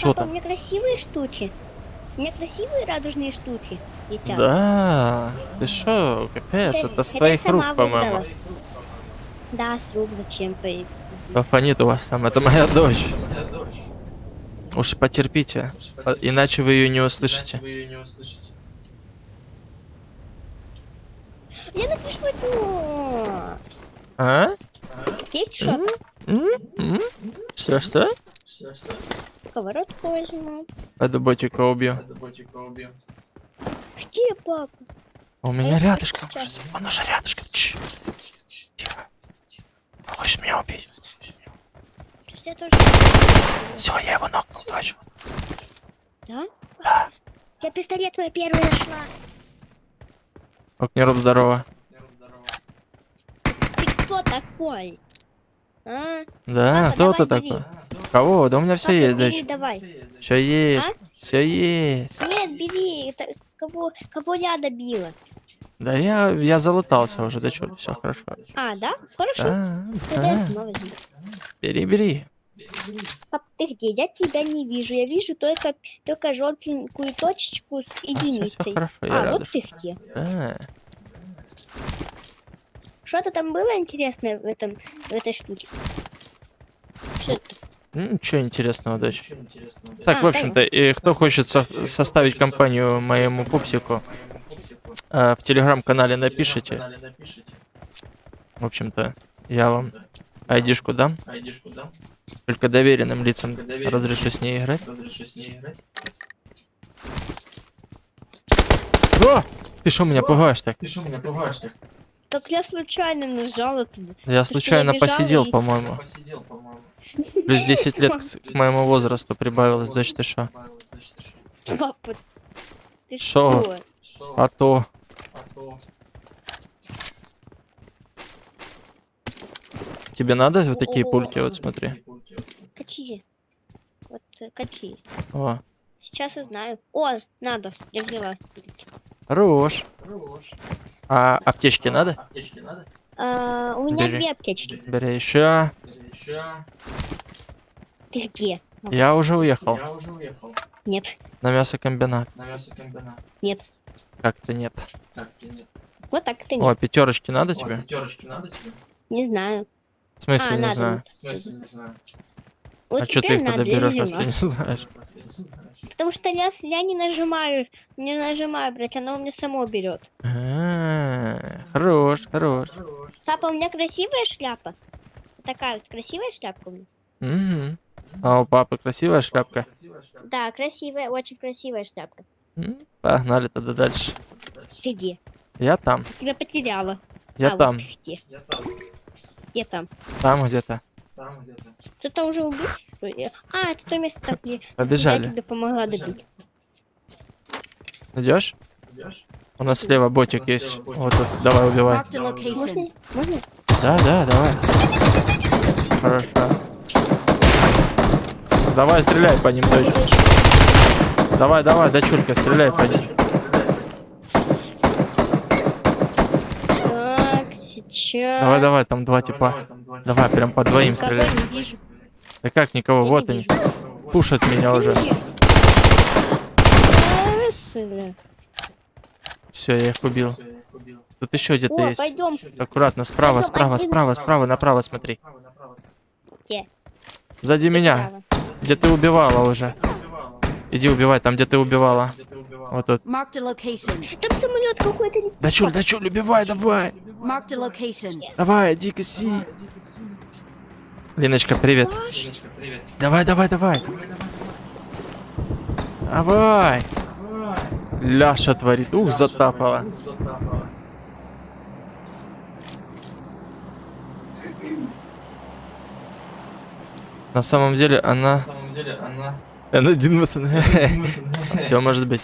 Что Папа, у там? меня красивые штуки. У меня красивые радужные штуки летят. Да, ты шо, капец, Хотя- это с твоих рук, по-моему. Да, с рук зачем поедет? Да фонит у вас там, это моя дочь. Уж потерпите, а- иначе вы ее не услышите. Я напишу это. А? Есть что-то? Что, что? Сковородку возьму. Пойду ботика убью. Где папа? А У меня я рядышком. сейчас. Он уже рядышком. Чш. Тихо. Он хочет меня убить. Я тоже... Все, я его нокнул, точно. Да? Да. Я пистолет твой первый нашла. Окнеров, здорово. Ты кто такой? А? Да, кто ты такой? Кого? Да у меня все есть, бери, давай. Все есть. А? Все есть. Нет, бери. Это кого, кого я добила? Да я, я залутался уже, дочурь, все хорошо. А, да? Хорошо. Да, да. Бери, бери. Пап, ты где? Я тебя не вижу. Я вижу только, только желтенькую точечку с А, единицей. всё хорошо, я а, вот рядышком. ты где. Да. Что-то там было интересное в этом, в этой штуке? Что это? Ну, Ничего интересного, дочь. Так, А, в общем-то, и кто хочет со- составить компанию моему пупсику, э, в телеграм-канале напишите. В общем-то, я вам айдишку дам. Только доверенным лицам разрешу с ней играть. О! Ты что меня пугаешь так? Так я случайно нажала туда. Я случайно посидел, и- по-моему. Плюс 10 лет к моему возрасту прибавилось, дочь, ты шо? Папа, ты Шо? что? А то... Тебе надо вот такие О. пульки, вот смотри. Какие? Вот э, какие? О, Сейчас узнаю. О, надо. Я взяла. хорош. А аптечки надо? А, у меня Бери. две аптечки. Бери еще. Ты где? Я уже уехал Нет, на мясокомбинат. нет. Как-то нет. Вот так ты О, нет. пятерочки надо тебе? Не знаю. В смысле, А, не надо. знаю. Вот А что ты их тогда я берешь, взяла. если не знаешь? Потому что я, я не нажимаю, не нажимаю, блядь, оно у меня само берет. А, Хорош, хорош. Папа, у меня красивая шляпа. Такая вот красивая шляпка у меня. Мгм. А у папы красивая шляпка? Да, красивая, очень красивая шляпка. Погнали тогда дальше. Ты где? Я там, Тебя потеряла. я а, там, Вот ты? Где там? там где-то. Кто-то уже убил? А, это то место, так, где я Побежали. тебе помогла добить. Идешь? У нас слева ботик есть. Вот тут, давай убивай. Можно? Можно? Да, да, давай. Хорошо. Давай, стреляй по ним, дочь. Давай, давай, дочурка, стреляй по ним. Так, сейчас. Давай, давай, там два типа. Давай, прям по двоим стреляй. Да как никого, Я вот они. вижу. Пушат меня уже. Все, я их убил. Тут еще где-то есть. пойдем. Аккуратно, справа, Пойдем, справа, один. справа, справа, направо смотри. Где? Сзади меня, где ты убивала уже. Иди убивай, там где ты убивала. Вот тут. Там самолет какой-то. Да чуль, да чуль, убивай, давай. Marked a location. Давай, иди коси. Линочка, привет. Давай, давай, давай. Давай. Ляша творит. Ух, затапала. На самом деле она... Она один Все может быть.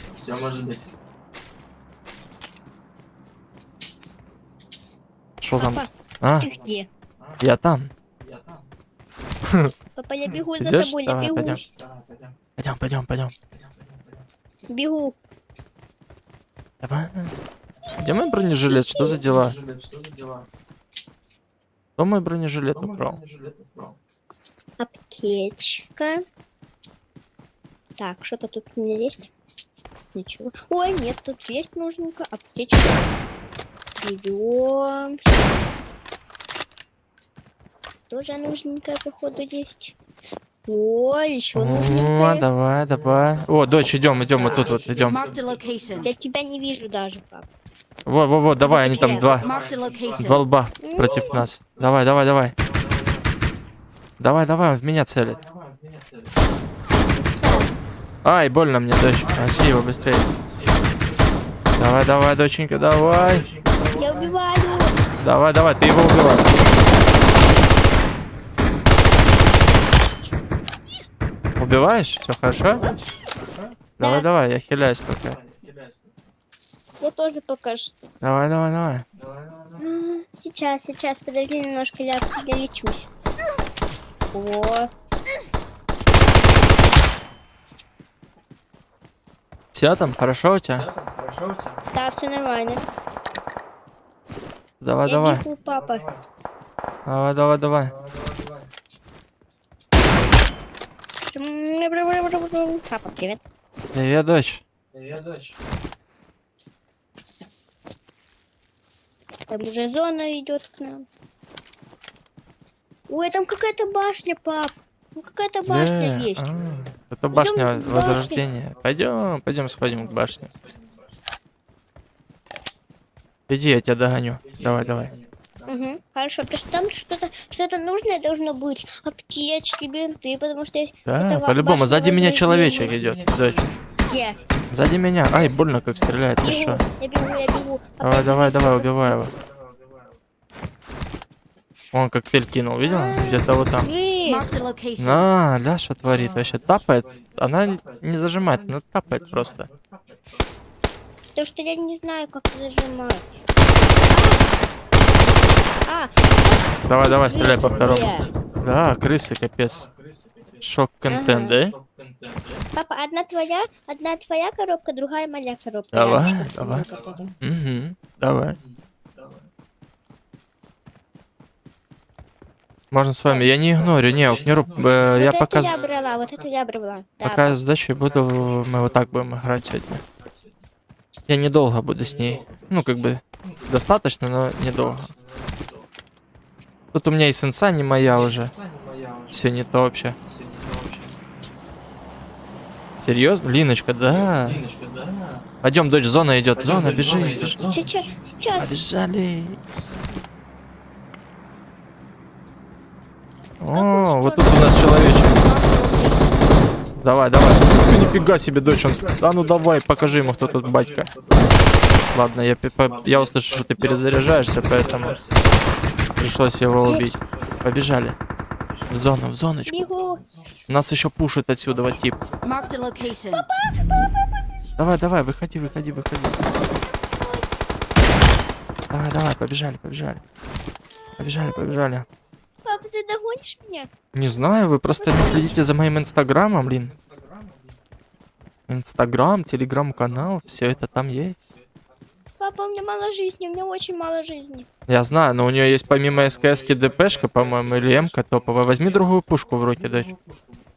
Что там? А, где? я там. Папа, я бегу за Идёшь? тобой, я Давай, бегу. пойдем. Пойдем, пойдем, пойдем. Бегу. Давай. Где мой бронежилет? Что за дела? Кто мой бронежилет украл? Аптечка. Так, что-то тут у меня есть? Ничего. Ой, нет, тут есть нужненько. Аптечка. Берем. Тоже нужненькая, походу, есть. О, еще О, нужненькая. давай, давай. О, дочь, идем, идем, вот тут вот, идем. Я тебя не вижу даже, пап. Во, во, во, давай, они там два. Два лба против нас. Давай, давай, давай. Давай, давай, он в меня целит. Ай, больно мне, дочь. Его быстрее. Давай, давай, доченька, давай. Я убиваю. Давай, давай, ты его убивай. Убиваешь? Все хорошо? Давай, Да. давай, я хиляюсь пока. Я тоже пока что. Давай, давай, давай. М, Сейчас, сейчас, подожди немножко, я, я лечусь. О, Все там, хорошо у тебя? да, все нормально. Давай, я давай. бегу, папа. Давай, давай, давай. Папа, привет. Привет, дочь. Там уже зона идет к нам. Ой, там какая-то башня, пап. Ну какая-то башня есть. а, Это башня возрождения. Пойдем, пойдем сходим к башне. Иди, я тебя догоню. Давай, давай. Угу, хорошо, потому что там что-то что-то нужное должно быть. Аптечки, бинты, потому что я- Да, по-любому. Сзади меня человечек идет, дочь. Где? Сзади меня. Ай, больно как стреляет. Ты Бегу, что? я бегу, я бегу. Давай, давай, давай, убивай его. Он коктейль кинул, видел? Где-то вот там. На, ля, что творит вообще? Тапает. Она не зажимает, но тапает просто. Потому что я не знаю, как зажимать. А, Давай, давай, стреляй по второму. Да, крысы, капец. Шок-контент, да? Папа, одна твоя, одна твоя коробка, другая моя коробка. Давай, Раньше давай. какая-то. Угу, давай. Можно с вами. Я не игнорю, не, не руб. э, Вот Я пока, я брала, вот эту я брала. Да, пока буду, мы вот так будем играть сегодня. Я недолго буду с ней. Ну, как бы, достаточно, но недолго. Тут у меня и сенса не моя уже. Все не то вообще. Серьезно? Линочка, да. Пойдем, дочь, зона идет. Зона, бежи. бежи. Сейчас, сейчас. Побежали. О, вот тут у нас человечек. Давай, давай. Ты нифига себе, дочь. Он... А ну давай, покажи ему, кто тут батька. Ладно, я, я услышал, что ты перезаряжаешься, поэтому пришлось его убить. Побежали. В зону, в зоночку. Бегу. Нас еще пушит отсюда вот тип. Давай, давай, выходи, выходи, выходи. Давай, давай, побежали, побежали. Побежали, побежали. Ты догонишь меня? Не знаю, вы просто не следите за моим инстаграмом, блин. Инстаграм, телеграм-канал, все это там есть. Папа, у меня мало жизни, у меня очень мало жизни. Я знаю, но у нее есть помимо СКС-ки ДПшка, по-моему, или МК топовая. Возьми другую пушку в руки, дочь.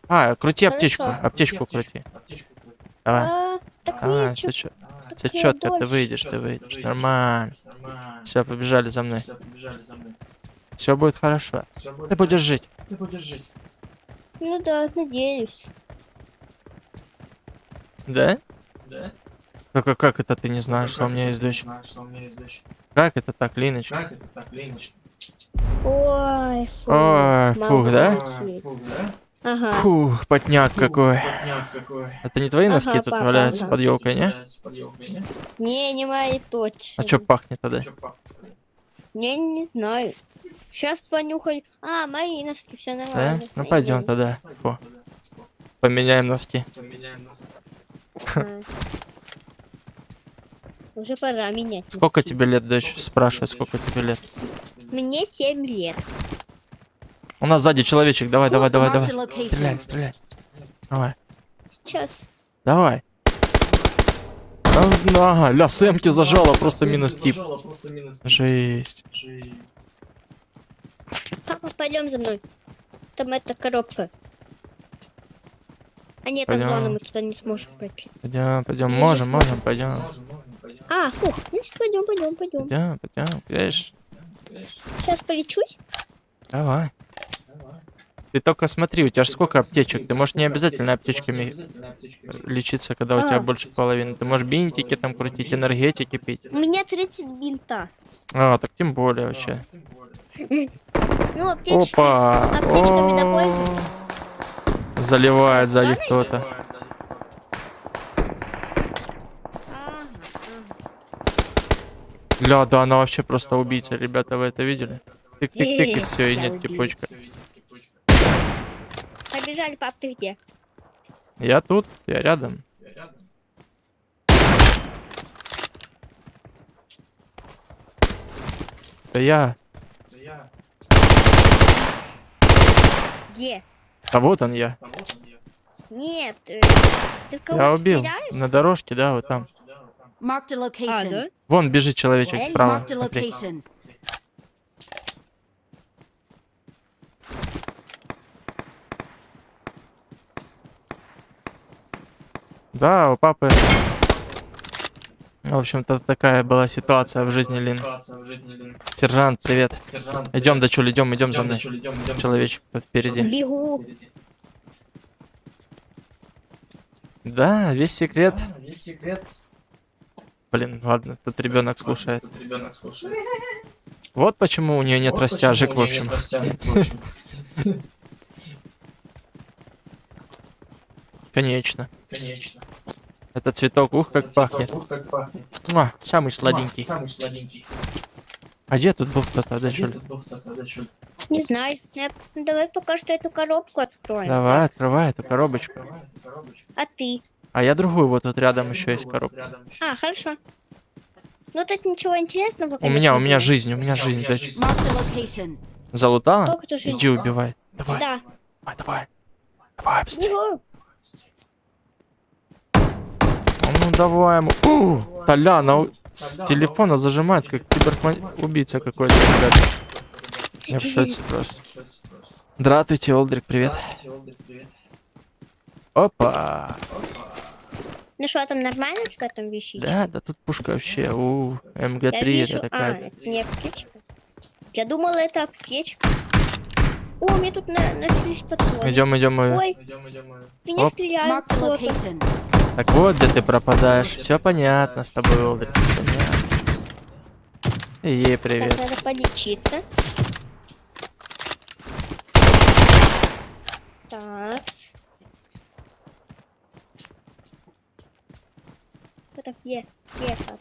А, крути Хорошо. аптечку, аптечку крути. Давай. А, так А, все я четко, ты выйдешь, ты выйдешь. Нормально. Все, побежали за мной. Все будет хорошо. Ты будешь жить. Ну да, надеюсь. Да? Как, как, как это ты не знаешь, что у меня есть дочь? Как это так, Линочка? Ой, фу. Ой, фух, да? молодец. Ага. Фух, потняк какой. Это не твои Ага, носки тут папа, валяются ага. под елкой, не? Не, не мои точно. А что пахнет тогда? Я не знаю. Сейчас понюхай. А, мои носки, все Да? нормально. Ну пойдем тогда. Фу. Поменяем носки. Уже пора менять. Сколько тебе лет, дочь? Спрашивает, сколько тебе лет. Мне 7 лет. У нас сзади человечек. Давай, давай, давай, давай. Стреляй, стреляй. Давай, Сейчас. давай. Ага, ля, Сэмки зажала, просто минус тип. Жесть. Папа, пойдем за мной. Там эта коробка. А нет, Пойдем. главное, мы туда не сможем пройти. Пойдем, пойдем, можем, можем, пойдем. А, фух, ну пойдем, пойдем, пойдем. Пойдем, пойдем, видишь? Сейчас полечусь. Давай. Ты только смотри, у тебя же сколько аптечек? Ты можешь не обязательно аптечками лечиться, когда у тебя А. больше половины. Ты можешь бинтики там крутить, энергетики пить. У меня 30 бинта. А, так тем более вообще. Ну. Опа! аптечками О, Заливает сзади кто-то. Ля, да, она вообще просто убийца, ребята, вы это видели? Тык-тык-тык, и Э, все, и нет типочка. Побежали, пап, ты где? Я тут, я рядом. Это я. Где? А вот он я. Нет. э, Ты в Я убил. стреляешь? На дорожке, да, вот там. Marked a А, да? Вон бежит человечек справа. Смотри. Да, у папы. В общем-то, такая была ситуация в жизни Лин. Сержант, привет. Идем, дочуль, идем, идем за мной. Человечек тут впереди. Бегу. Да, весь секрет. Блин, ладно, тут ребенок слушает. Вот почему у нее нет растяжек, в общем. Конечно. Конечно. Это цветок, ух, как пахнет. Ух, как пахнет. Муа, самый сладенький. Самый сладенький. А где тут был кто-то, тут был кто-то, да, чё? Не знаю. Я- ну, Давай пока что эту коробку откроем. Давай, открывай эту коробочку. Открывай эту коробочку. А ты? А я другую, вот тут рядом еще есть коробка. А, хорошо. Ну тут ничего интересного. У меня, у конечно, меня жизнь, у меня жизнь, дочь. Залутала? Иди убивай. Давай, Да. давай, давай. Давай, быстрее. Бегу. А Ну давай ему. У, Толяна у- с телефона зажимает, как киберубийца какой-то, ребят. Я в шоке просто. Здравствуйте, Олдрик, привет. Олдрик, привет. Опа. Ну что, там нормально тебя там вещи? Да, да тут пушка вообще. У, Я МГ-3 вижу. это А, такая. это не аптечка. Я думала, это аптечка. О, мне тут на нашлись патроны. Идем, идем. мы. Ой, Идем, идем, мы. меня Оп. стреляют кто-то. Так вот, где ты пропадаешь. Все понятно с тобой, Олдрик. И ей Так, привет. надо полечиться. Так. Кто так? Где папа?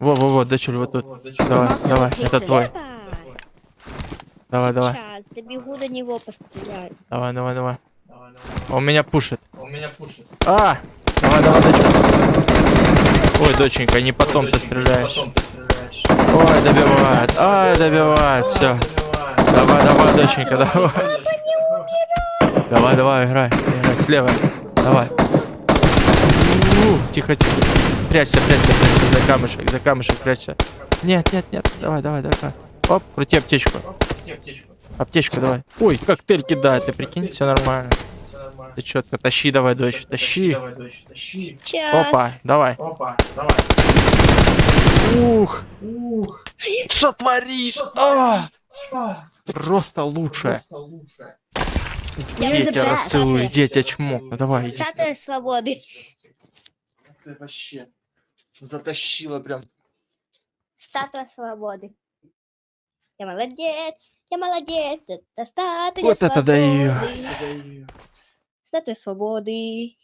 Во-во-во, дочуль, вот тут. Давай, давай, это твой. Давай, давай, Сейчас, добегу до него, постреляю. давай, давай, давай. Давай, давай. Он меня пушит. Меня пушит. А! Давай, давай, доченька. Ой, доченька, не потом ты Доченька, стреляешь. Потом ты стреляешь. Ой, добивает. Ай, добивает. Все. Давай, давай, доченька, давай. Давай, давай, играй. Играй слева. Давай. У, Тихо, тихо. Прячься, прячься, прячься за камешек, за камешек прячься. Нет, нет, нет. Давай, давай, давай. Оп, крути аптечку. Аптечку. Аптечку давай. Ой, коктейль кидает, ты прикинь, все нормально. Ты четко, тащи давай, дочь, тащи. Давай, дочь, тащи. Сейчас. Опа, давай. Опа, давай. Ух, Ух, что творит? что А, а, просто лучше. просто лучше. Я Иди, я тебя расцелую, тебя чмок. Ну давай, иди. Статуя свободы. Ты вообще затащила прям. Статуя свободы. Я молодец. Я молодец. Это статуя Вот это даю. Свободы. Статуя свободы.